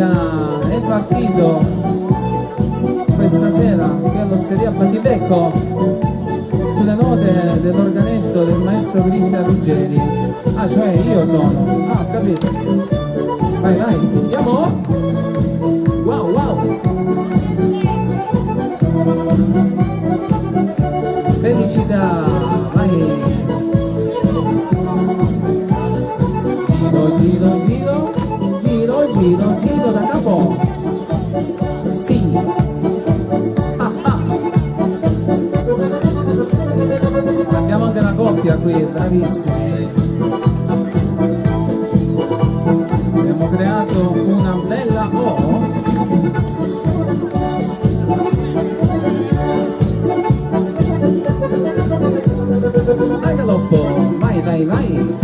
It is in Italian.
musica è partito questa sera qui all'osteria Battibecco sulle note dell'organetto del maestro Cristian Ruggeri. Ah cioè io sono. Ah capito. Vai vai andiamo. Wow wow. Felicità vai. Giro, giro, giro, giro, giro capo sì. Ah, abbiamo anche una coppia qui bravissimi abbiamo creato una bella O. Dai galoppo vai vai vai.